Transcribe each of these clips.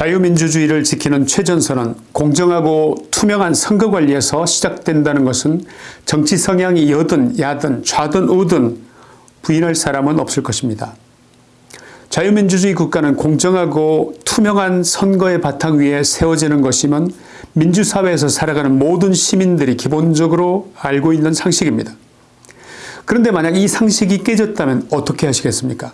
자유민주주의를 지키는 최전선은 공정하고 투명한 선거관리에서 시작된다는 것은 정치 성향이 여든 야든 좌든 우든 부인할 사람은 없을 것입니다. 자유민주주의 국가는 공정하고 투명한 선거의 바탕 위에 세워지는 것이면 민주사회에서 살아가는 모든 시민들이 기본적으로 알고 있는 상식입니다. 그런데 만약 이 상식이 깨졌다면 어떻게 하시겠습니까?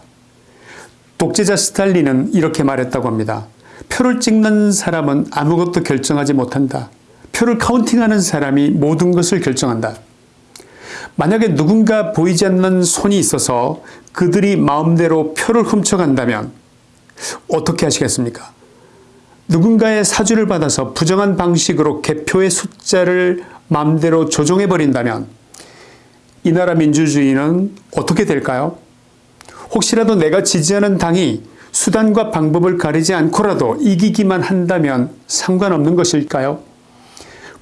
독재자 스탈린은 이렇게 말했다고 합니다. 표를 찍는 사람은 아무것도 결정하지 못한다. 표를 카운팅하는 사람이 모든 것을 결정한다. 만약에 누군가 보이지 않는 손이 있어서 그들이 마음대로 표를 훔쳐간다면 어떻게 하시겠습니까? 누군가의 사주를 받아서 부정한 방식으로 개표의 숫자를 마음대로 조종해버린다면 이 나라 민주주의는 어떻게 될까요? 혹시라도 내가 지지하는 당이 수단과 방법을 가리지 않고라도 이기기만 한다면 상관없는 것일까요?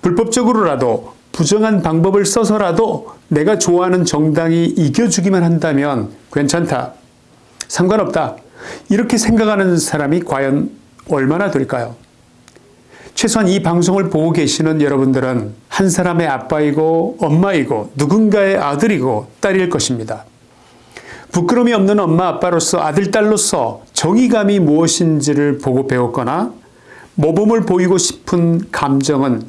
불법적으로라도 부정한 방법을 써서라도 내가 좋아하는 정당이 이겨주기만 한다면 괜찮다. 상관없다. 이렇게 생각하는 사람이 과연 얼마나 될까요? 최소한 이 방송을 보고 계시는 여러분들은 한 사람의 아빠이고 엄마이고 누군가의 아들이고 딸일 것입니다. 부끄러움이 없는 엄마 아빠로서 아들 딸로서 정의감이 무엇인지를 보고 배웠거나 모범을 보이고 싶은 감정은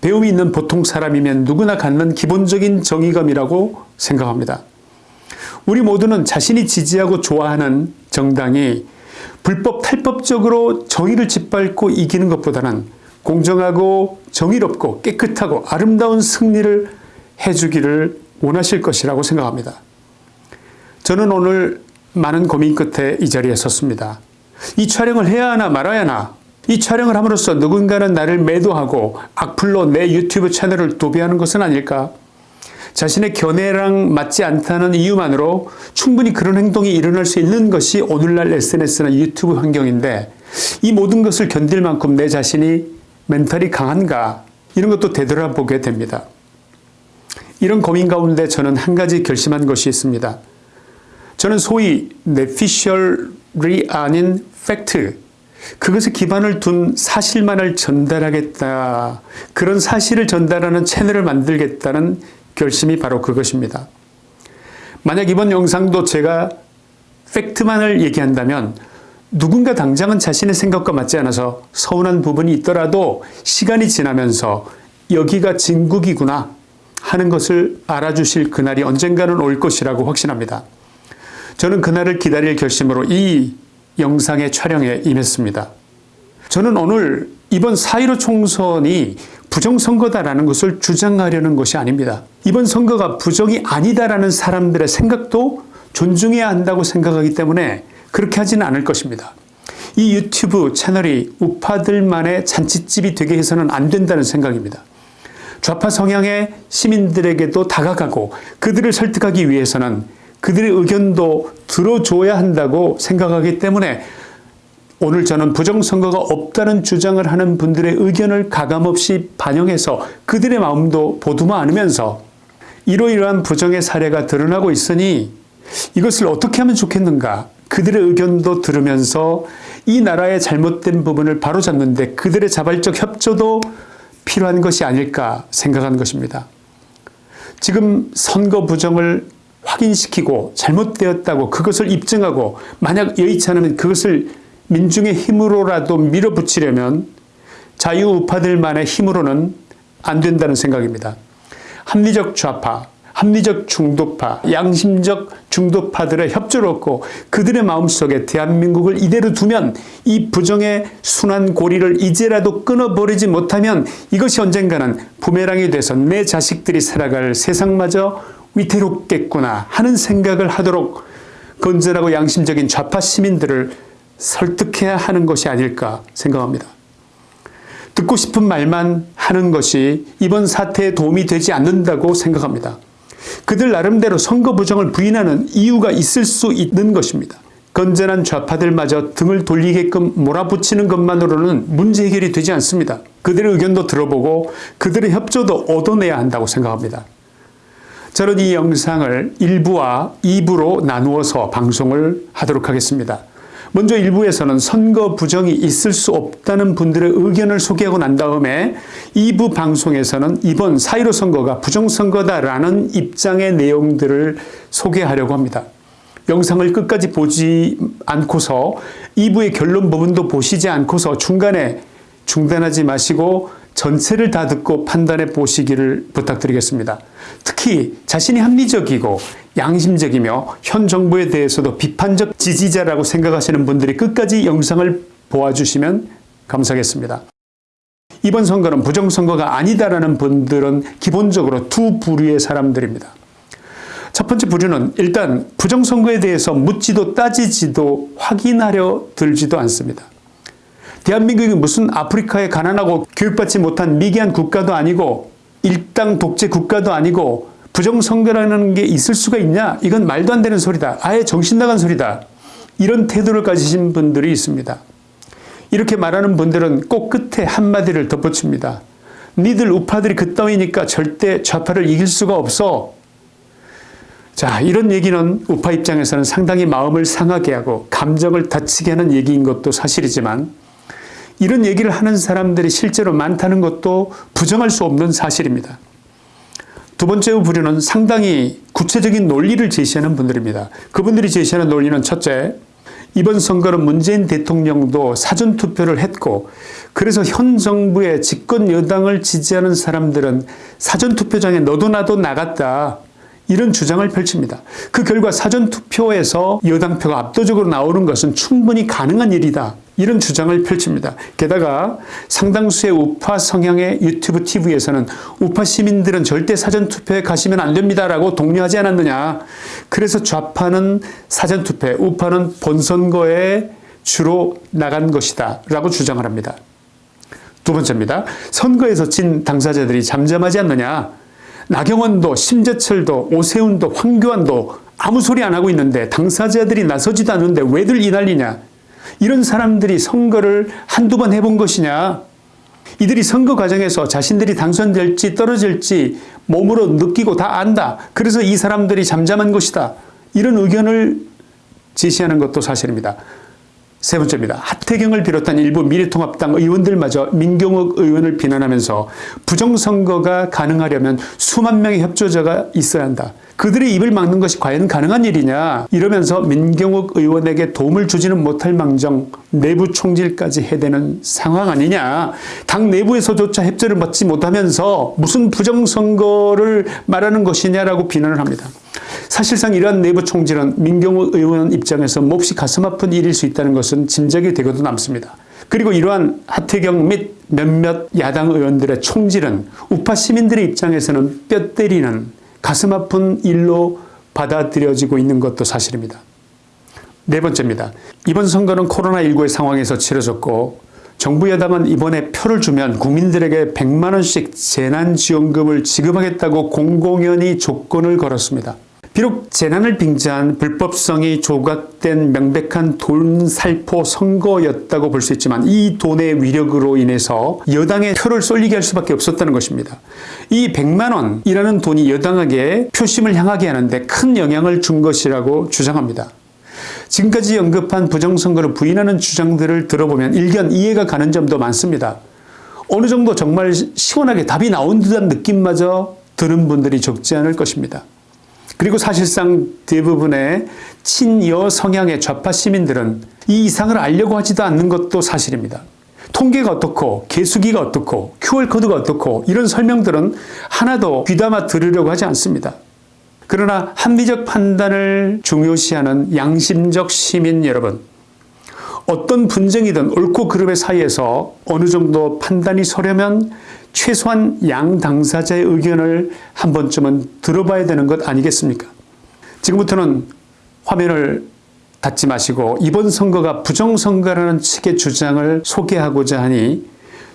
배움이 있는 보통 사람이면 누구나 갖는 기본적인 정의감이라고 생각합니다. 우리 모두는 자신이 지지하고 좋아하는 정당이 불법 탈법적으로 정의를 짓밟고 이기는 것보다는 공정하고 정의롭고 깨끗하고 아름다운 승리를 해주기를 원하실 것이라고 생각합니다. 저는 오늘 많은 고민 끝에 이 자리에 섰습니다. 이 촬영을 해야 하나 말아야 하나 이 촬영을 함으로써 누군가는 나를 매도하고 악플로 내 유튜브 채널을 도배하는 것은 아닐까? 자신의 견해랑 맞지 않다는 이유만으로 충분히 그런 행동이 일어날 수 있는 것이 오늘날 SNS나 유튜브 환경인데 이 모든 것을 견딜 만큼 내 자신이 멘탈이 강한가 이런 것도 되돌아보게 됩니다. 이런 고민 가운데 저는 한 가지 결심한 것이 있습니다. 저는 소위 내피셜이 아닌 팩트 그것에 기반을 둔 사실만을 전달하겠다. 그런 사실을 전달하는 채널을 만들겠다는 결심이 바로 그것입니다. 만약 이번 영상도 제가 팩트만을 얘기한다면 누군가 당장은 자신의 생각과 맞지 않아서 서운한 부분이 있더라도 시간이 지나면서 여기가 진국이구나 하는 것을 알아주실 그날이 언젠가는 올 것이라고 확신합니다. 저는 그날을 기다릴 결심으로 이 영상의 촬영에 임했습니다. 저는 오늘 이번 4.15 총선이 부정선거다라는 것을 주장하려는 것이 아닙니다. 이번 선거가 부정이 아니다라는 사람들의 생각도 존중해야 한다고 생각하기 때문에 그렇게 하지는 않을 것입니다. 이 유튜브 채널이 우파들만의 잔치집이 되게 해서는 안 된다는 생각입니다. 좌파 성향의 시민들에게도 다가가고 그들을 설득하기 위해서는 그들의 의견도 들어줘야 한다고 생각하기 때문에 오늘 저는 부정선거가 없다는 주장을 하는 분들의 의견을 가감없이 반영해서 그들의 마음도 보듬어 안으면서 이러이러한 부정의 사례가 드러나고 있으니 이것을 어떻게 하면 좋겠는가 그들의 의견도 들으면서 이 나라의 잘못된 부분을 바로잡는데 그들의 자발적 협조도 필요한 것이 아닐까 생각한 것입니다. 지금 선거 부정을 확인시키고 잘못되었다고 그것을 입증하고 만약 여의치 않으면 그것을 민중의 힘으로라도 밀어붙이려면 자유우파들만의 힘으로는 안 된다는 생각입니다. 합리적 좌파, 합리적 중도파, 양심적 중도파들의 협조를 얻고 그들의 마음속에 대한민국을 이대로 두면 이 부정의 순환 고리를 이제라도 끊어버리지 못하면 이것이 언젠가는 부메랑이 돼서 내 자식들이 살아갈 세상마저 위태롭겠구나 하는 생각을 하도록 건전하고 양심적인 좌파 시민들을 설득해야 하는 것이 아닐까 생각합니다. 듣고 싶은 말만 하는 것이 이번 사태에 도움이 되지 않는다고 생각합니다. 그들 나름대로 선거 부정을 부인하는 이유가 있을 수 있는 것입니다. 건전한 좌파들마저 등을 돌리게끔 몰아붙이는 것만으로는 문제 해결이 되지 않습니다. 그들의 의견도 들어보고 그들의 협조도 얻어내야 한다고 생각합니다. 저는 이 영상을 1부와 2부로 나누어서 방송을 하도록 하겠습니다. 먼저 일부에서는 선거 부정이 있을 수 없다는 분들의 의견을 소개하고 난 다음에 2부 방송에서는 이번 4.15 선거가 부정선거다라는 입장의 내용들을 소개하려고 합니다. 영상을 끝까지 보지 않고서 2부의 결론 부분도 보시지 않고서 중간에 중단하지 마시고 전체를 다 듣고 판단해 보시기를 부탁드리겠습니다. 특히 자신이 합리적이고 양심적이며 현 정부에 대해서도 비판적 지지자라고 생각하시는 분들이 끝까지 영상을 보아주시면 감사하겠습니다. 이번 선거는 부정선거가 아니다라는 분들은 기본적으로 두 부류의 사람들입니다. 첫 번째 부류는 일단 부정선거에 대해서 묻지도 따지지도 확인하려 들지도 않습니다. 대한민국이 무슨 아프리카에 가난하고 교육받지 못한 미개한 국가도 아니고 일당 독재 국가도 아니고 부정선거라는 게 있을 수가 있냐? 이건 말도 안 되는 소리다. 아예 정신 나간 소리다. 이런 태도를 가지신 분들이 있습니다. 이렇게 말하는 분들은 꼭 끝에 한마디를 덧붙입니다. 니들 우파들이 그따위니까 절대 좌파를 이길 수가 없어. 자, 이런 얘기는 우파 입장에서는 상당히 마음을 상하게 하고 감정을 다치게 하는 얘기인 것도 사실이지만 이런 얘기를 하는 사람들이 실제로 많다는 것도 부정할 수 없는 사실입니다. 두 번째 부류는 상당히 구체적인 논리를 제시하는 분들입니다. 그분들이 제시하는 논리는 첫째, 이번 선거는 문재인 대통령도 사전투표를 했고 그래서 현 정부의 집권 여당을 지지하는 사람들은 사전투표장에 너도 나도 나갔다. 이런 주장을 펼칩니다. 그 결과 사전투표에서 여당표가 압도적으로 나오는 것은 충분히 가능한 일이다. 이런 주장을 펼칩니다. 게다가 상당수의 우파 성향의 유튜브 TV에서는 우파 시민들은 절대 사전투표에 가시면 안 됩니다라고 독려하지 않았느냐. 그래서 좌파는 사전투표에 우파는 본선거에 주로 나간 것이다 라고 주장을 합니다. 두 번째입니다. 선거에서 진 당사자들이 잠잠하지 않느냐. 나경원도 심재철도 오세훈도 황교안도 아무 소리 안 하고 있는데 당사자들이 나서지도 않는데 왜들 이 난리냐. 이런 사람들이 선거를 한두 번 해본 것이냐. 이들이 선거 과정에서 자신들이 당선될지 떨어질지 몸으로 느끼고 다 안다. 그래서 이 사람들이 잠잠한 것이다. 이런 의견을 제시하는 것도 사실입니다. 세 번째입니다. 하태경을 비롯한 일부 미래통합당 의원들마저 민경욱 의원을 비난하면서 부정선거가 가능하려면 수만 명의 협조자가 있어야 한다. 그들의 입을 막는 것이 과연 가능한 일이냐 이러면서 민경욱 의원에게 도움을 주지는 못할 망정 내부 총질까지 해대는 상황 아니냐 당 내부에서조차 협조를 받지 못하면서 무슨 부정선거를 말하는 것이냐라고 비난을 합니다. 사실상 이러한 내부 총질은 민경욱 의원 입장에서 몹시 가슴 아픈 일일 수 있다는 것은 짐작이 되고도 남습니다. 그리고 이러한 하태경 및 몇몇 야당 의원들의 총질은 우파 시민들의 입장에서는 뼈 때리는 가슴 아픈 일로 받아들여지고 있는 것도 사실입니다. 네 번째입니다. 이번 선거는 코로나19의 상황에서 치러졌고 정부 여당은 이번에 표를 주면 국민들에게 100만 원씩 재난지원금을 지급하겠다고 공공연히 조건을 걸었습니다. 비록 재난을 빙자한 불법성이 조각된 명백한 돈 살포 선거였다고 볼 수 있지만 이 돈의 위력으로 인해서 여당의 표를 쏠리게 할 수밖에 없었다는 것입니다. 이 100만 원이라는 돈이 여당에게 표심을 향하게 하는데 큰 영향을 준 것이라고 주장합니다. 지금까지 언급한 부정선거를 부인하는 주장들을 들어보면 일견 이해가 가는 점도 많습니다. 어느 정도 정말 시원하게 답이 나온 듯한 느낌마저 드는 분들이 적지 않을 것입니다. 그리고 사실상 대부분의 친여 성향의 좌파 시민들은 이 이상을 알려고 하지도 않는 것도 사실입니다. 통계가 어떻고 개수기가 어떻고 QR코드가 어떻고 이런 설명들은 하나도 귀담아 들으려고 하지 않습니다. 그러나 합리적 판단을 중요시하는 양심적 시민 여러분 어떤 분쟁이든 옳고 그름의 사이에서 어느 정도 판단이 서려면 최소한 양 당사자의 의견을 한 번쯤은 들어봐야 되는 것 아니겠습니까? 지금부터는 화면을 닫지 마시고 이번 선거가 부정선거라는 측의 주장을 소개하고자 하니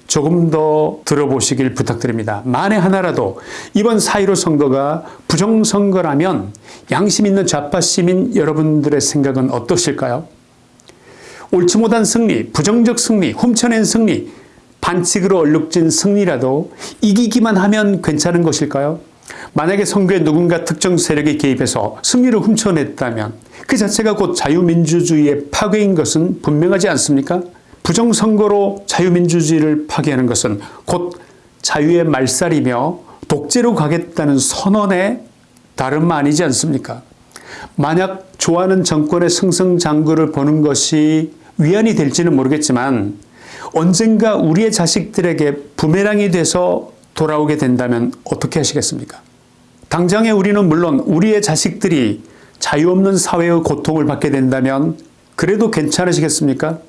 조금 더 들어보시길 부탁드립니다. 만에 하나라도 이번 4.15 선거가 부정선거라면 양심 있는 좌파 시민 여러분들의 생각은 어떠실까요? 옳지 못한 승리, 부정적 승리, 훔쳐낸 승리, 반칙으로 얼룩진 승리라도 이기기만 하면 괜찮은 것일까요? 만약에 선거에 누군가 특정 세력이 개입해서 승리를 훔쳐냈다면 그 자체가 곧 자유민주주의의 파괴인 것은 분명하지 않습니까? 부정선거로 자유민주주의를 파괴하는 것은 곧 자유의 말살이며 독재로 가겠다는 선언의 다름 아니지 않습니까? 만약 좋아하는 정권의 승승장구를 보는 것이 위안이 될지는 모르겠지만 언젠가 우리의 자식들에게 부메랑이 돼서 돌아오게 된다면 어떻게 하시겠습니까? 당장에 우리는 물론 우리의 자식들이 자유 없는 사회의 고통을 받게 된다면 그래도 괜찮으시겠습니까?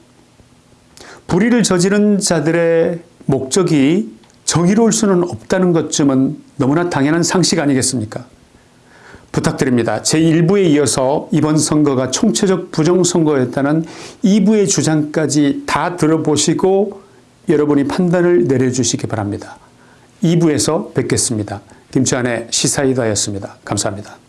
불의를 저지른 자들의 목적이 정의로울 수는 없다는 것쯤은 너무나 당연한 상식 아니겠습니까? 부탁드립니다. 제1부에 이어서 이번 선거가 총체적 부정선거였다는 2부의 주장까지 다 들어보시고 여러분이 판단을 내려주시기 바랍니다. 2부에서 뵙겠습니다. 김치환의 시사이다였습니다. 감사합니다.